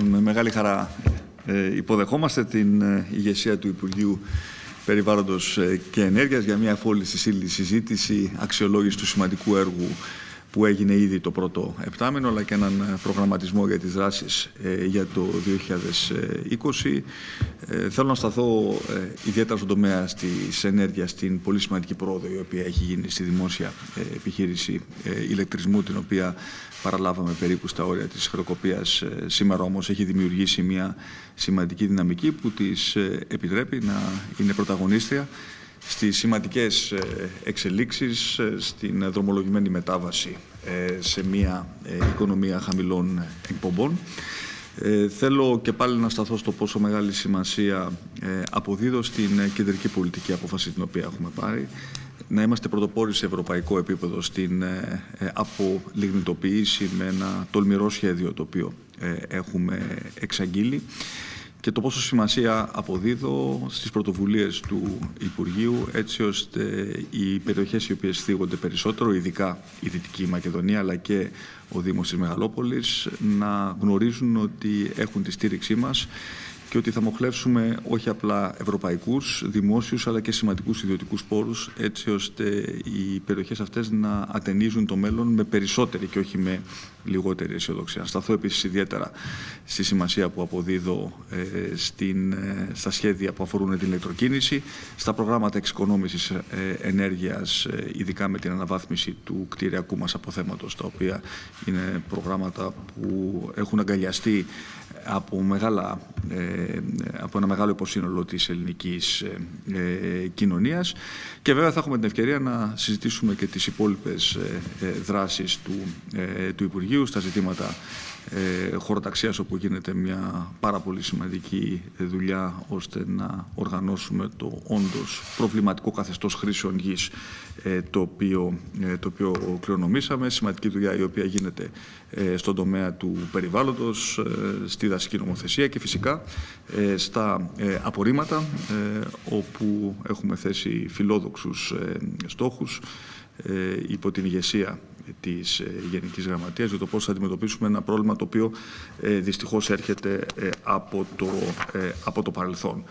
Με μεγάλη χαρά ε, υποδεχόμαστε την ε, ηγεσία του Υπουργείου Περιβάλλοντος ε, και Ενέργειας για μια φόλη συζήτηση αξιολόγηση του σημαντικού έργου που έγινε ήδη το πρώτο επτάμενο, αλλά και έναν ε, προγραμματισμό για τις δράσεις ε, για το 2020. Ε, θέλω να σταθώ ιδιαίτερα στον τομέα της ενέργειας, στην πολύ σημαντική πρόοδο η οποία έχει γίνει στη δημόσια επιχείρηση ηλεκτρισμού, την οποία παραλάβαμε περίπου στα όρια της χρεοκοπίας. Σήμερα όμως έχει δημιουργήσει μια σημαντική δυναμική που της επιτρέπει να είναι πρωταγωνίστρια στις σημαντικές ε, εξελίξεις, ε, στην δρομολογημένη μετάβαση ε, σε μια οικονομία χαμηλών εκπομπών. Θέλω και πάλι να σταθώ στο πόσο μεγάλη σημασία αποδίδω στην κεντρική πολιτική απόφαση την οποία έχουμε πάρει να είμαστε πρωτοπόροι σε ευρωπαϊκό επίπεδο στην απολιγνητοποίηση με ένα τολμηρό σχέδιο το οποίο έχουμε εξαγγείλει και το πόσο σημασία αποδίδω στις πρωτοβουλίες του Υπουργείου έτσι ώστε οι περιοχές οι οποίες θίγονται περισσότερο, ειδικά η Δυτική Μακεδονία αλλά και ο Δήμος της Μεγαλόπολης να γνωρίζουν ότι έχουν τη στήριξή μας και ότι θα μοχλεύσουμε όχι απλά ευρωπαϊκούς, δημόσιους αλλά και σημαντικούς ιδιωτικούς πόρους έτσι ώστε οι περιοχές αυτές να ατενίζουν το μέλλον με περισσότερη και όχι με λιγότερη αισιοδοξία. Σταθώ επίσης ιδιαίτερα στη σημασία που αποδίδω ε, στην, ε, στα σχέδια που αφορούν την ηλεκτροκίνηση, στα προγράμματα εξοικονόμησης ε, ενέργειας, ε, ειδικά με την αναβάθμιση του κτηριακού μας αποθέματος, τα οποία είναι προγράμματα που έχουν αγκαλιαστεί από, μεγάλα, ε, από ένα μεγάλο υποσύνολο της ελληνικής ε, ε, κοινωνίας και βέβαια θα έχουμε την ευκαιρία να συζητήσουμε και τις υπόλοιπες δράσεις του, του Υπουργείου στα ζητήματα ε, χωροταξίας όπου γίνεται μια πάρα πολύ σημαντική δουλειά ώστε να οργανώσουμε το όντως προβληματικό καθεστώς χρήσεων γης ε, το, οποίο, ε, το οποίο κληρονομήσαμε. Σημαντική δουλειά η οποία γίνεται ε, στον τομέα του περιβάλλοντος, ε, στη δασική νομοθεσία και φυσικά στα απορρίμματα όπου έχουμε θέσει φιλόδοξους στόχους υπό την ηγεσία της ε, Γενικής Γραμματείας για το πώς θα αντιμετωπίσουμε ένα πρόβλημα το οποίο ε, δυστυχώς έρχεται ε, από το, από το παρελθόν.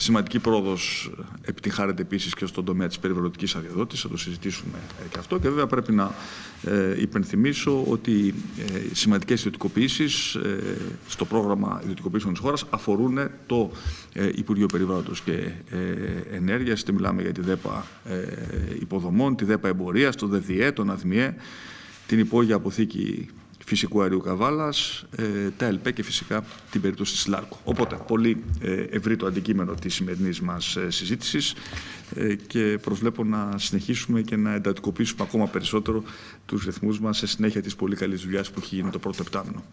Σημαντική πρόοδος επιτυχάρεται επίσης και στον τομέα της περιβαλλοντικής αδειοδότησης. Θα το συζητήσουμε και αυτό. Και βέβαια πρέπει να ε, υπενθυμίσω ότι ε, σημαντικές ιδιωτικοποιήσεις ε, στο πρόγραμμα ιδιωτικοποιήσεων της χώρας αφορούν το ε, Υπουργείο Περιβάλλοντος και ε, Ενέργειας. Είτε μιλάμε για τη ΔΕΠΑ υποδομών, τη ΔΕΠΑ εμπορία, το ΔΔΕ, τον ΑΔΜΙΕ, την υπόγεια αποθήκη φυσικού αερίου Καβάλας, ε, τα ΕΛΠΕ και φυσικά την περίπτωση της ΛΑΡΚΟ. Οπότε, πολύ ε, ευρύ το αντικείμενο της σημερινής μας ε, συζήτησης και προσβλέπω να συνεχίσουμε και να εντατικοποιήσουμε ακόμα περισσότερο τους ρυθμούς μας σε συνέχεια της πολύ καλής δουλειάς που έχει γίνει το πρώτο επτάμινο.